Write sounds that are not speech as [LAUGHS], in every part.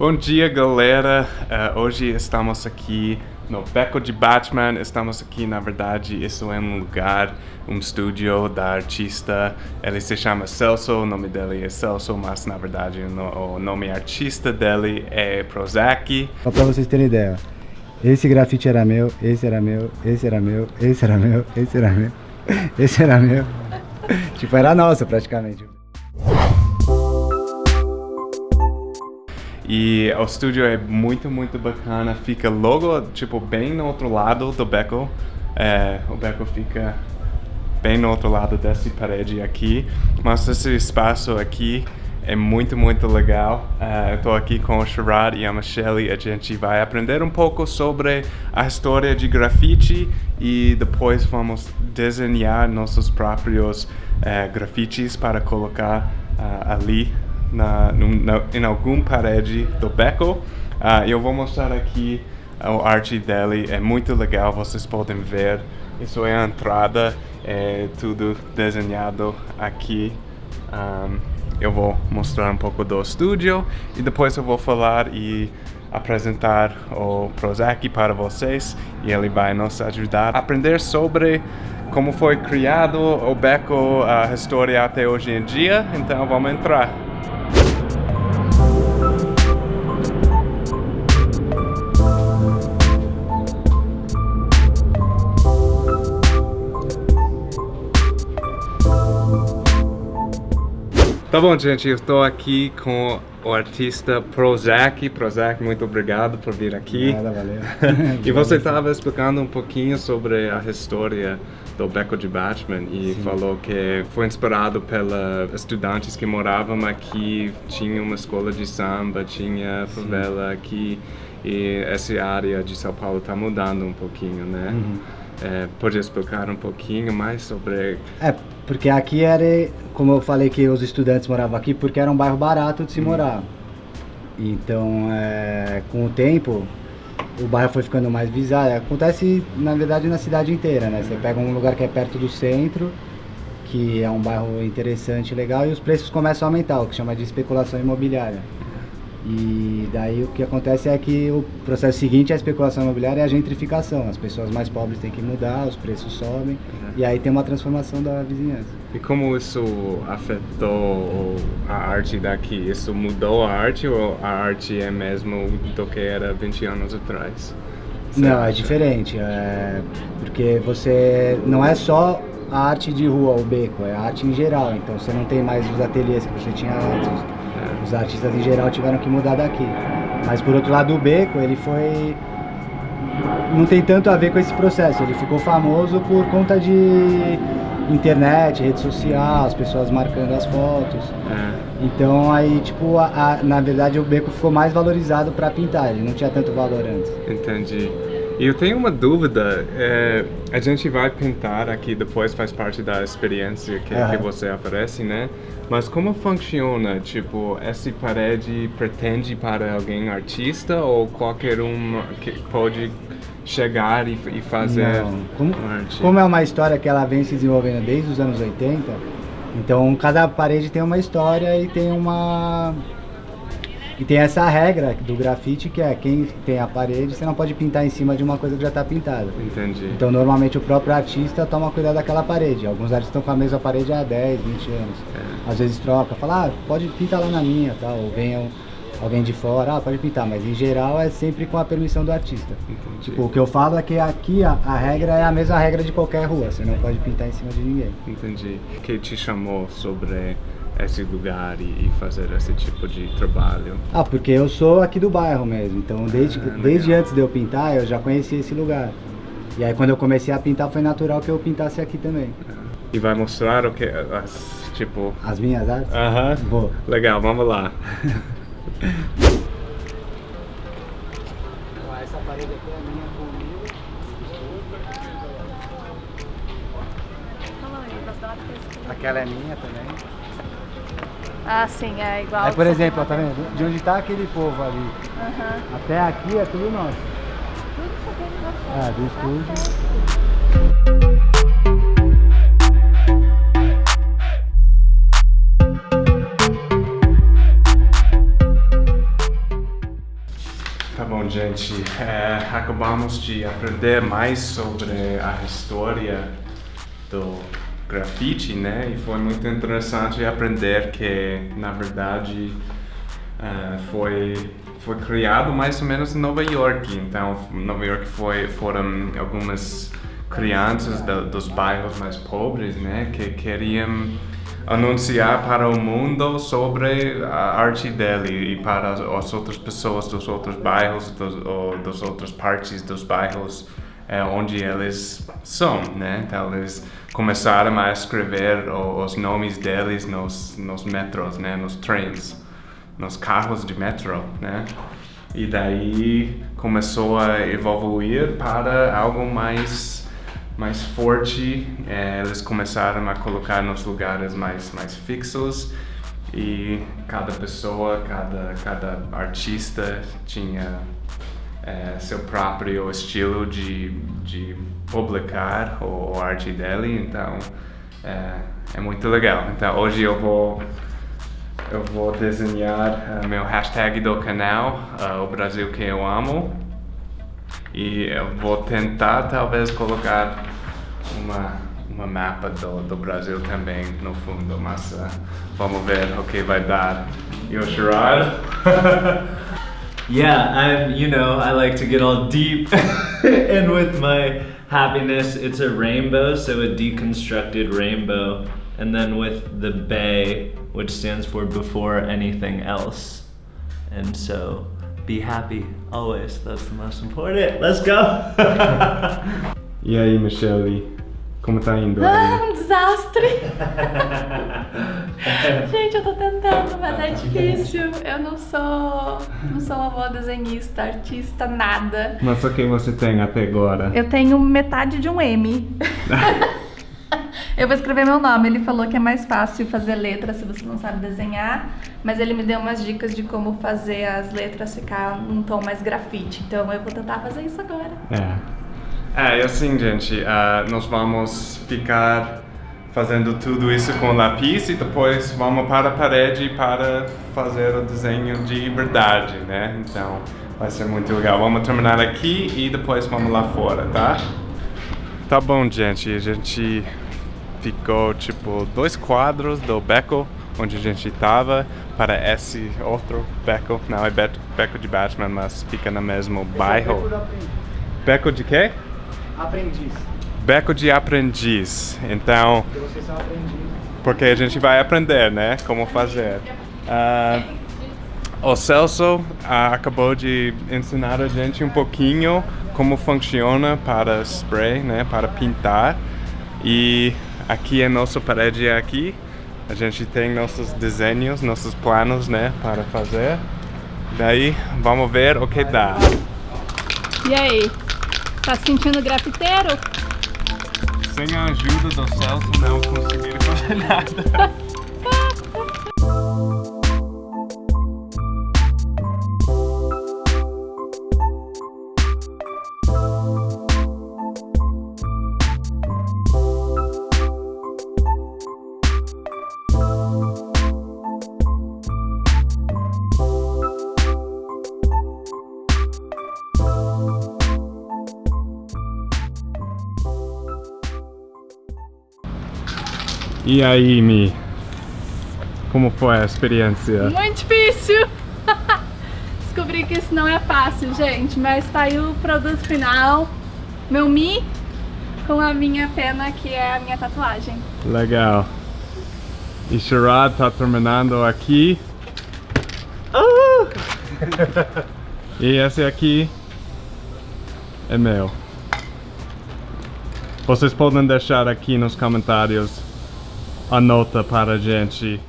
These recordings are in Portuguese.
Bom dia, galera. Uh, hoje estamos aqui no Beco de Batman. Estamos aqui, na verdade, isso é um lugar, um estúdio da artista. Ele se chama Celso, o nome dele é Celso, mas na verdade o nome artista dele é Prozac. Só pra vocês terem ideia, esse grafite era meu, esse era meu, esse era meu, esse era meu, esse era meu, esse era meu. [LAUGHS] tipo, era nosso praticamente. E o estúdio é muito, muito bacana. Fica logo, tipo, bem no outro lado do beco. É, o beco fica bem no outro lado dessa parede aqui. Mas esse espaço aqui é muito, muito legal. Uh, eu estou aqui com o Sherrod e a Michelle a gente vai aprender um pouco sobre a história de grafite e depois vamos desenhar nossos próprios uh, grafites para colocar uh, ali na, na, em alguma parede do beco. Uh, eu vou mostrar aqui a arte dele, é muito legal, vocês podem ver. Isso é a entrada, é tudo desenhado aqui. Um, eu vou mostrar um pouco do estúdio e depois eu vou falar e apresentar o Prozac para vocês e ele vai nos ajudar a aprender sobre como foi criado o beco, a história até hoje em dia, então vamos entrar. Tá bom, gente, eu estou aqui com o artista Prozac. Prozac, muito obrigado por vir aqui. Nada, valeu. [LAUGHS] e você estava explicando um pouquinho sobre a história do Beco de Batman e Sim. falou que foi inspirado pelos estudantes que moravam aqui, tinha uma escola de samba, tinha favela Sim. aqui e essa área de São Paulo está mudando um pouquinho, né? Uhum. É, pode explicar um pouquinho mais sobre... É, porque aqui era, como eu falei que os estudantes moravam aqui, porque era um bairro barato de se hum. morar. Então, é, com o tempo, o bairro foi ficando mais visado. Acontece, na verdade, na cidade inteira, né? Você pega um lugar que é perto do centro, que é um bairro interessante legal, e os preços começam a aumentar, o que chama de especulação imobiliária. E daí o que acontece é que o processo seguinte é a especulação imobiliária e a gentrificação. As pessoas mais pobres têm que mudar, os preços sobem uhum. e aí tem uma transformação da vizinhança. E como isso afetou a arte daqui? Isso mudou a arte ou a arte é mesmo do que era 20 anos atrás? Você não, é acha? é diferente. É porque você não é só a arte de rua, o beco, é a arte em geral. Então você não tem mais os ateliês que você tinha antes os artistas em geral tiveram que mudar daqui. Mas por outro lado o Beco, ele foi... Não tem tanto a ver com esse processo, ele ficou famoso por conta de internet, rede social, as pessoas marcando as fotos. É. Então aí, tipo, a, a, na verdade o beco ficou mais valorizado para pintar, ele não tinha tanto valor antes. Entendi. E eu tenho uma dúvida, é, a gente vai pintar aqui depois, faz parte da experiência que, uhum. que você oferece, né? Mas como funciona? Tipo, essa parede pretende para alguém artista ou qualquer um que pode chegar e, e fazer Não. Como, arte? Como é uma história que ela vem se desenvolvendo desde os anos 80, então cada parede tem uma história e tem uma e tem essa regra do grafite que é quem tem a parede, você não pode pintar em cima de uma coisa que já está pintada. Entendi. Então normalmente o próprio artista toma cuidado daquela parede. Alguns artistas estão com a mesma parede há 10, 20 anos. É. Às vezes troca, fala, ah, pode pintar lá na minha, tal, ou venham alguém de fora, ah, pode pintar, mas em geral é sempre com a permissão do artista. Entendi. Tipo, o que eu falo é que aqui a, a, regra é a mesma regra de qualquer rua, você não pode pintar em cima de ninguém. Entendi. O que te chamou sobre esse lugar e, e, fazer esse tipo de trabalho? Ah, porque eu sou aqui do bairro mesmo, então desde, ah, desde antes de eu pintar eu já conhecia esse lugar. E aí quando eu comecei a pintar foi natural que eu pintasse aqui também. E vai mostrar o que, as, tipo... As minhas artes? Aham. Uh -huh. Legal, vamos lá. [LAUGHS] Essa parede aqui é minha comigo. Aquela é minha também. Ah, sim, é igual. Aí, por exemplo, ó, tá vendo? De onde está aquele povo ali, uhum. até aqui é tudo nosso. Tudo isso aqui é nosso. Ah, do estúdio. Gente. É, acabamos de aprender mais sobre a história do grafite, né? E foi muito interessante aprender que, na verdade, uh, foi foi criado mais ou menos em Nova York. Então, Nova York foi foram algumas crianças do, dos bairros mais pobres, né, que queriam anunciar para o mundo sobre a arte dele e para as outras pessoas dos outros bairros, dos, ou das outras partes dos bairros é, onde eles são, né? Então eles começaram a escrever os nomes deles nos, nos metros, né? Nos trens, nos carros de metro, né? E daí começou a evoluir para algo mais mais forte, é, eles começaram a colocar nos lugares mais, mais fixos e cada pessoa, cada, cada artista tinha é, seu próprio estilo de, de publicar o, o arte dele, então é, é, muito legal. Então hoje eu vou eu vou desenhar uh, meu hashtag do canal, uh, o Brasil que eu amo, e eu vou tentar talvez colocar uma, uma mapa do, do Brasil também no fundo, mas uh, vamos ver o que vai dar. E o Sherrod? [LAUGHS] yeah, I'm, you know, I like to get all deep [LAUGHS] and with my happiness, it's a rainbow, so a deconstructed rainbow. And then with the bay, which stands for before anything else. And so be happy always. That's the most important. Let's go. [LAUGHS] e aí, Michelle? Como tá indo? Ah, um desastre! [LAUGHS] Gente, eu tô tentando, mas é difícil. Eu não sou, não sou uma boa desenhista, artista, nada. Mas o que você tem até agora? Eu tenho metade de um M. [LAUGHS] eu vou escrever meu nome. Ele falou que é mais fácil fazer letra se você não sabe desenhar, mas ele me deu umas dicas de como fazer as letras ficar num tom mais grafite. Então eu vou tentar fazer isso agora. É. É, assim, gente, uh, nós vamos ficar fazendo tudo isso com lápis e depois vamos para a parede para fazer o desenho de verdade, né? Então, vai ser muito legal. Vamos terminar aqui e depois vamos lá fora, tá? Tá bom, gente. A gente ficou, tipo, dois quadros do beco onde a gente estava para esse outro beco. Não é beco de Batman, mas fica no mesmo bairro. Beco de quê? Aprendiz. Beco de aprendiz. Então. Porque vocês são aprendiz. Porque a gente vai aprender, né? Como fazer. Uh, o Celso uh, acabou de ensinar a gente um pouquinho como funciona para spray, né? Para pintar. E aqui é nossa parede aqui. A gente tem nossos desenhos, nossos planos, né? Para fazer. Daí, vamos ver o que dá. E aí? Tá se sentindo grafiteiro? Sem a ajuda do Celso não conseguiram fazer nada. [LAUGHS] E aí, Mi? Como foi a experiência? Muito difícil! [LAUGHS] Descobri que isso não é fácil, gente, mas tá aí o produto final. Meu Mi com a minha pena, que é a minha tatuagem. Legal. E Sherrod tá terminando aqui. [LAUGHS] e esse aqui é meu. Vocês podem deixar aqui nos comentários a nota para a gente.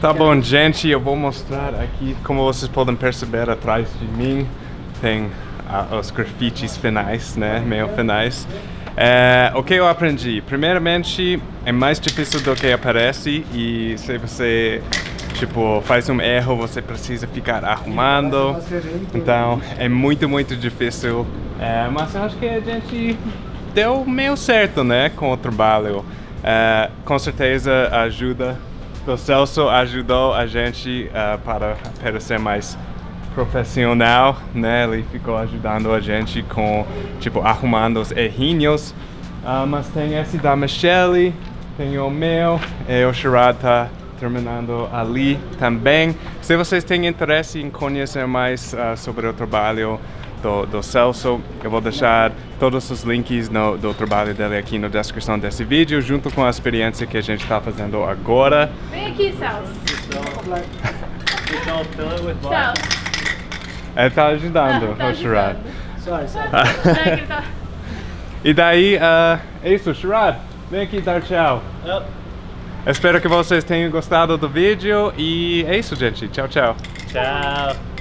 Tá bom, gente, eu vou mostrar aqui, como vocês podem perceber atrás de mim, tem uh, os grafites finais, né, meio finais. É, o que eu aprendi? Primeiramente, é mais difícil do que aparece e se você tipo, faz um erro, você precisa ficar arrumando. Então, é muito, muito difícil. É, mas eu acho que a gente deu meio certo, né, com o trabalho. Uh, com certeza ajuda do Celso ajudou a gente uh, para parecer mais profissional, né? Ele ficou ajudando a gente com, tipo, arrumando os errinhos. Ah, mas tem esse da Michelle, tem o meu, e o Sherrod tá terminando ali também. Se vocês têm interesse em conhecer mais ah, sobre o trabalho do, do Celso, eu vou deixar todos os links no, do trabalho dele aqui na descrição desse vídeo, junto com a experiência que a gente está fazendo agora. Vem aqui, Celso. Water. Celso. Ele tá ajudando Ah, [LAUGHS] tá. Sorry, sorry. Não, é tá- E daí, ah, é isso, Sherrod, vem aqui dar tchau. Yep. Espero que vocês tenham gostado do vídeo e é isso, gente. Tchau, tchau. Ciao.